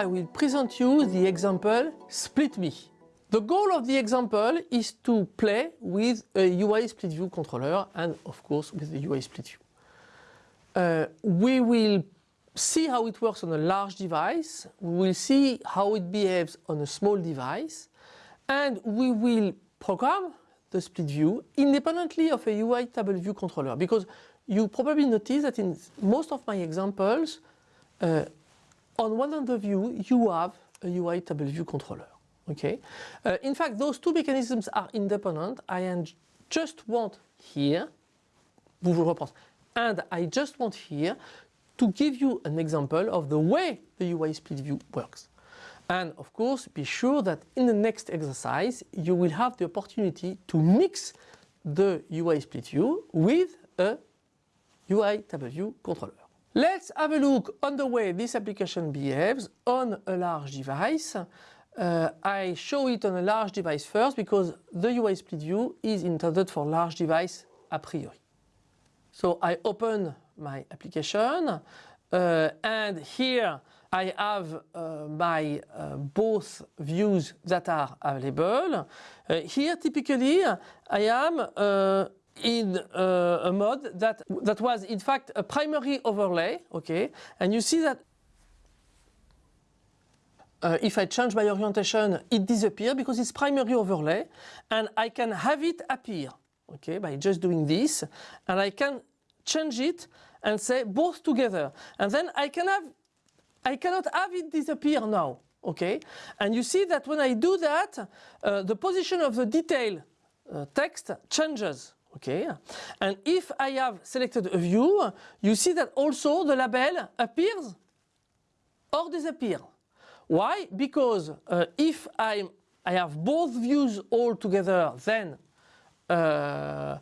I will present you the example split me. The goal of the example is to play with a UI split view controller and of course with the UI split view. Uh, we will see how it works on a large device, we will see how it behaves on a small device and we will program the split view independently of a UI table view controller because you probably notice that in most of my examples uh, on one end of view you have a UI table view controller. Okay. Uh, in fact, those two mechanisms are independent. I just want here, vous vous reprendre, and I just want here to give you an example of the way the UI split view works. And of course, be sure that in the next exercise, you will have the opportunity to mix the UI split view with a UI table view controller. Let's have a look on the way this application behaves on a large device. Uh, I show it on a large device first because the UI split view is intended for large device a priori. So I open my application uh, and here I have uh, my uh, both views that are available. Uh, here typically I am uh, in uh, a mode that, that was in fact a primary overlay, okay, and you see that uh, if I change my orientation, it disappears because it's primary overlay and I can have it appear, okay, by just doing this and I can change it and say both together. And then I can have, I cannot have it disappear now, okay, and you see that when I do that, uh, the position of the detail uh, text changes, okay, and if I have selected a view, you see that also the label appears or disappears. Why? Because uh, if I, I have both views all together, then uh,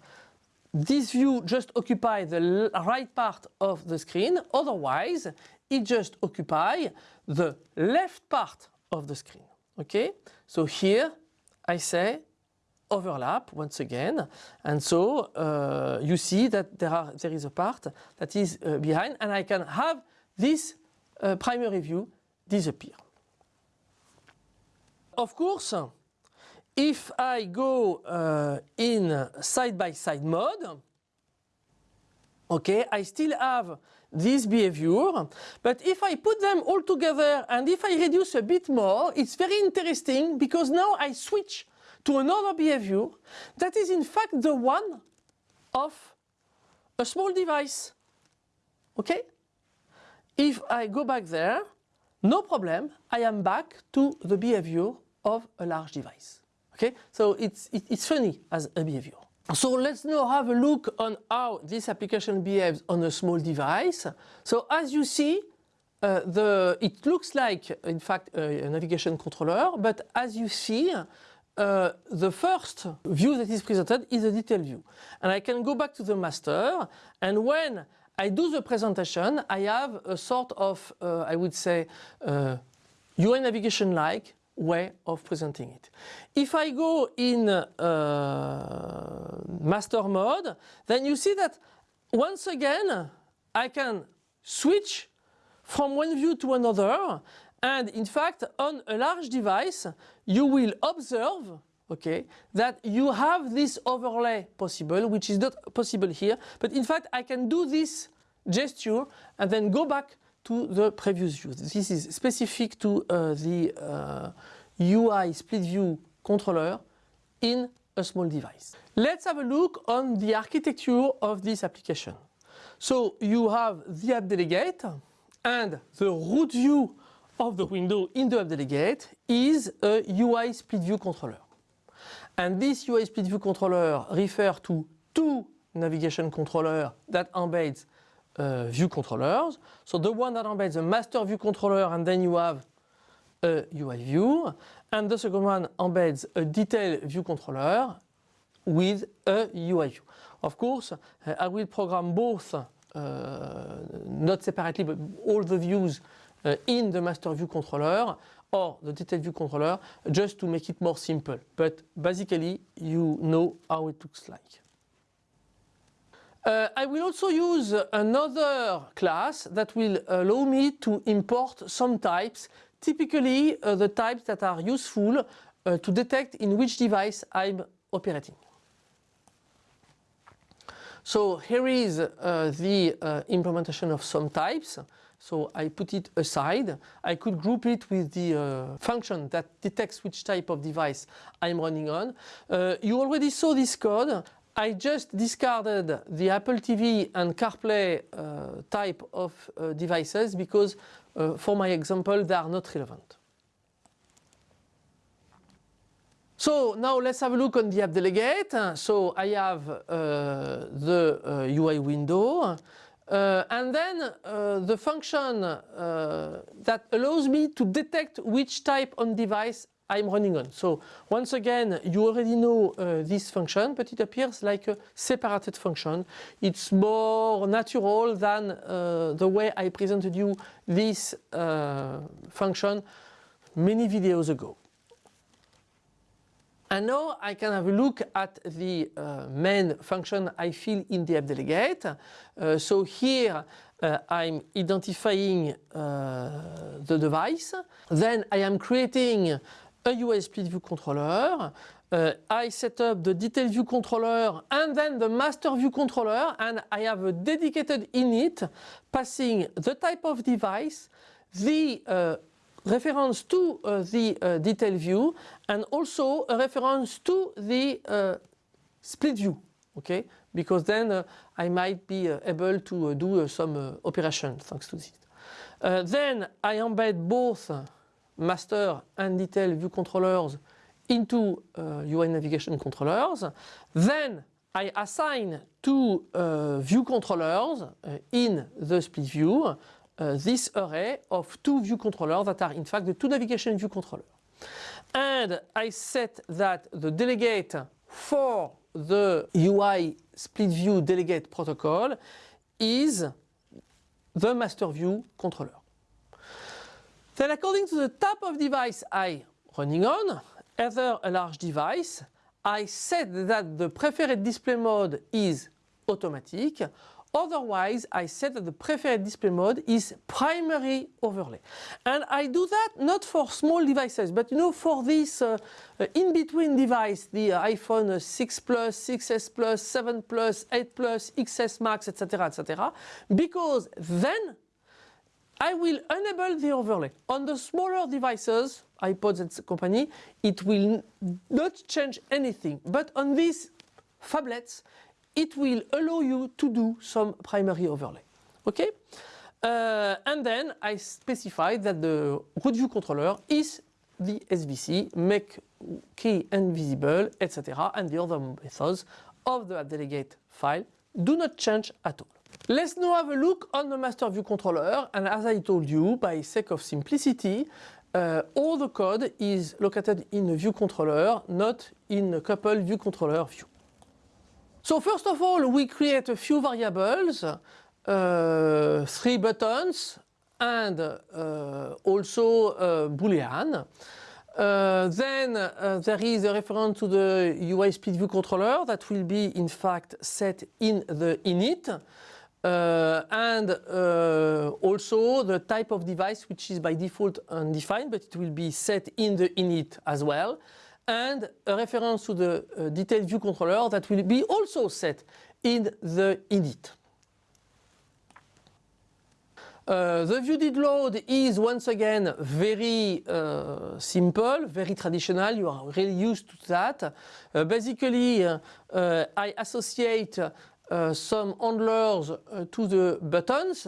this view just occupy the right part of the screen, otherwise it just occupy the left part of the screen. Okay, so here I say overlap once again and so uh, you see that there are there is a part that is uh, behind and I can have this uh, primary view disappear. Of course, if I go uh, in side-by-side -side mode, okay, I still have this behavior, but if I put them all together and if I reduce a bit more, it's very interesting because now I switch to another behavior that is in fact the one of a small device, okay? If I go back there, no problem, I am back to the behavior of a large device. Okay, so it's, it, it's funny as a behavior. So let's now have a look on how this application behaves on a small device. So as you see, uh, the, it looks like, in fact, a, a navigation controller, but as you see, uh, the first view that is presented is a detail view. And I can go back to the master, and when I do the presentation, I have a sort of, uh, I would say, uh, UI navigation-like way of presenting it. If I go in uh, master mode, then you see that once again I can switch from one view to another and in fact on a large device you will observe okay, that you have this overlay possible which is not possible here but in fact I can do this gesture and then go back to the previous view. This is specific to uh, the uh, UI split view controller in a small device. Let's have a look on the architecture of this application. So you have the app delegate and the root view of the window in the app delegate is a UI split view controller. And this UI split view controller refers to two navigation controllers that embeds uh, view controllers. So the one that embeds a master view controller and then you have a UI view and the second one embeds a detail view controller with a UI view. Of course, uh, I will program both, uh, not separately, but all the views in the master view controller or the detail view controller just to make it more simple. But basically, you know how it looks like. Uh, I will also use another class that will allow me to import some types typically uh, the types that are useful uh, to detect in which device I'm operating. So here is uh, the uh, implementation of some types. So I put it aside. I could group it with the uh, function that detects which type of device I'm running on. Uh, you already saw this code. I just discarded the Apple TV and CarPlay uh, type of uh, devices because for my example they are not relevant. So now let's have a look on the app delegate. So I have uh, the uh, UI window uh, and then uh, the function uh, that allows me to detect which type on device I'm running on. So once again, you already know uh, this function, but it appears like a separated function. It's more natural than the way I presented you this function many videos ago. And now I can have a look at the uh, main function I fill in the app delegate. Uh, so here uh, I'm identifying uh, the device. Then I am creating a UI split view controller. Uh, I set up the detail view controller and then the master view controller and I have a dedicated init passing the type of device, the uh, reference to uh, the uh, detail view and also a reference to the uh, split view okay because then uh, I might be uh, able to uh, do some operation thanks to this. then I embed both master and detail view controllers into UI navigation controllers. Then I assign two view controllers in the split view uh, this array of two view controllers that are in fact the two navigation view controllers. And I set that the delegate for the UI split view delegate protocol is the master view controller. Then according to the type of device I running on, either a large device, I set that the preferred display mode is automatic Otherwise, I set that the preferred display mode is primary overlay. And I do that not for small devices, but you know, for this uh, uh, in-between device, the uh, iPhone 6 Plus, 6s Plus, 7 Plus, 8 Plus, XS Max, etc., etc., because then I will enable the overlay. On the smaller devices, iPods and company, it will not change anything. But on these phablets, it will allow you to do some primary overlay. Okay? Uh, and then I specify that the root view controller is the SVC, make key invisible, etc. And the other methods of the delegate file do not change at all. Let's now have a look on the master view controller. And as I told you, by sake of simplicity, uh, all the code is located in a view controller, not in a couple view controller view. So first of all, we create a few variables, uh, three buttons, and uh, also a Boolean. Uh, then uh, there is a reference to the UI split view controller that will be in fact set in the init. Uh, and uh, also the type of device which is by default undefined but it will be set in the init as well and a reference to the uh, detailed view controller that will be also set in the init. Uh, the view did load is once again very uh, simple, very traditional, you are really used to that. Uh, basically uh, uh, I associate some handlers to the buttons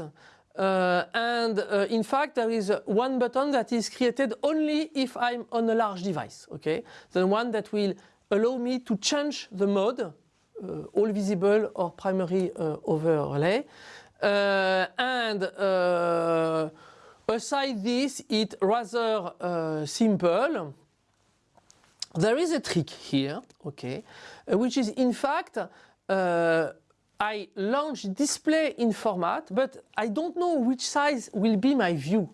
uh, and uh, in fact there is one button that is created only if I'm on a large device, okay? The one that will allow me to change the mode, uh, all visible or primary uh, overlay. Uh, and uh, aside this, it's rather simple. There is a trick here, okay, which is in fact I launch display in format, but I don't know which size will be my view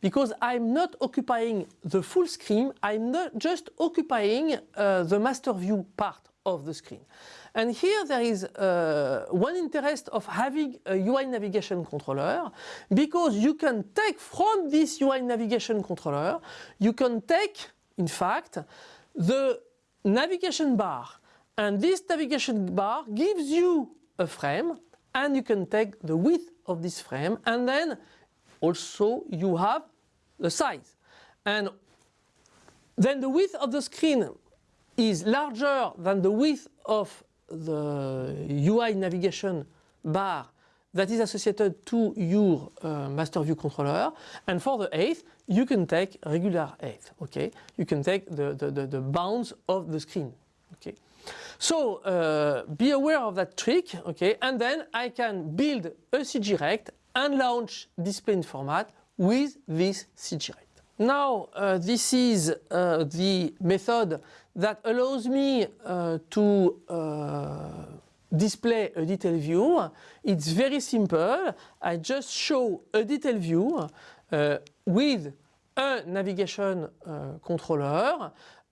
because I'm not occupying the full screen, I'm not just occupying uh, the master view part of the screen. And here there is uh, one interest of having a UI navigation controller because you can take from this UI navigation controller, you can take in fact the navigation bar and this navigation bar gives you a frame and you can take the width of this frame and then also you have the size. And then the width of the screen is larger than the width of the UI navigation bar that is associated to your uh, master view controller. And for the eighth you can take regular eighth okay? You can take the, the, the, the bounds of the screen okay so uh, be aware of that trick okay and then I can build a CGRect and launch display in format with this CGRect. Now uh, this is uh, the method that allows me uh, to uh, display a detail view. It's very simple. I just show a detail view uh, with a navigation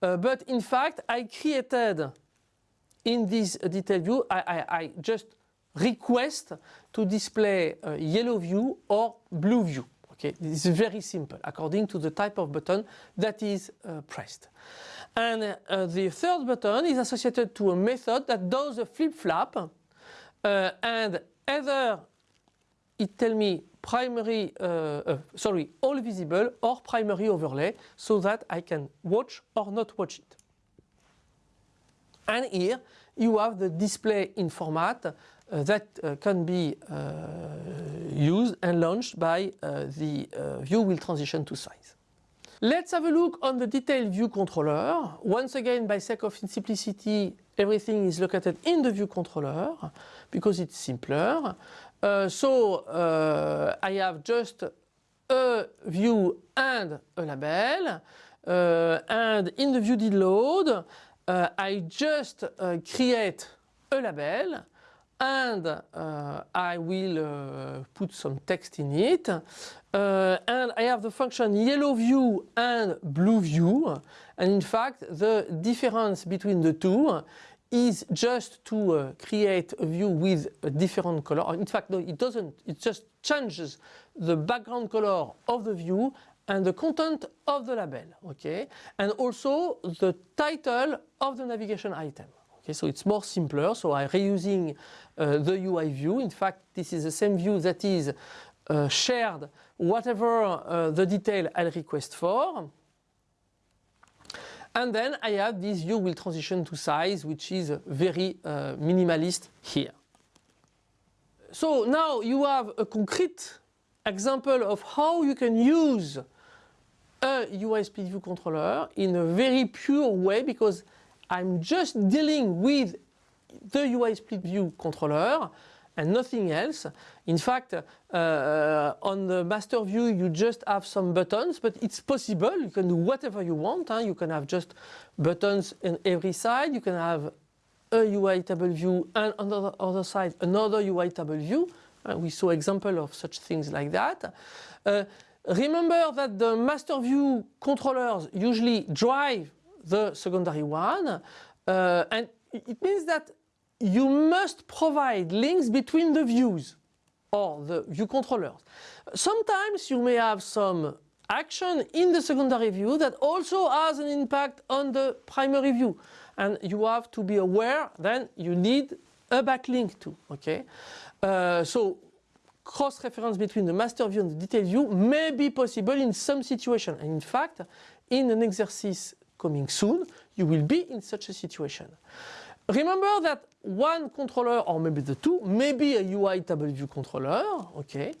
uh, but in fact I created in this detail view I, I, I just request to display yellow view or blue view. Okay, this is very simple according to the type of button that is uh, pressed. And uh, the third button is associated to a method that does a flip-flop uh, and either it tell me primary, uh, uh, sorry, all visible or primary overlay so that I can watch or not watch it. And here you have the display in format uh, that uh, can be uh, used and launched by the view will transition to size. Let's have a look on the detailed view controller. Once again, by sake of simplicity, everything is located in the view controller because it's simpler. Uh, so uh, I have just a view and a label. Uh, and in the view did load, I just create a label and uh, I will uh, put some text in it uh, and I have the function yellow view and blue view and in fact the difference between the two is just to uh, create a view with a different color. In fact, no, it doesn't. It just changes the background color of the view and the content of the label, okay? And also the title of the navigation item. Okay, so it's more simpler. So I'm reusing uh, the UI view. In fact, this is the same view that is uh, shared whatever uh, the detail I'll request for. And then I have this view will transition to size, which is very uh, minimalist here. So now you have a concrete example of how you can use a UI split view controller in a very pure way because I'm just dealing with the UI split view controller and nothing else. In fact, uh, on the master view you just have some buttons, but it's possible. You can do whatever you want. Huh? You can have just buttons in every side. You can have a UI table view and on the other side another UI table view. Uh, we saw example of such things like that. Uh, remember that the master view controllers usually drive the secondary one. Uh, and it means that you must provide links between the views or the view controllers. Sometimes you may have some action in the secondary view that also has an impact on the primary view and you have to be aware then you need a backlink too okay uh, so cross reference between the master view and the detail view may be possible in some situation and in fact in an exercise coming soon, you will be in such a situation. Remember that one controller or maybe the two may be a UI table view controller, okay,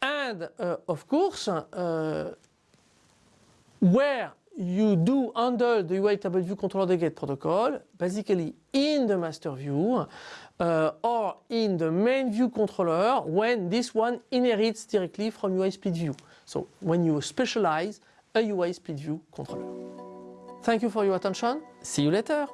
and uh, of course uh, where you do handle the UI table view controller delegate protocol, basically in the master view uh, or in the main view controller when this one inherits directly from UI split view. So when you specialize a UI split view controller. Thank you for your attention. See you later.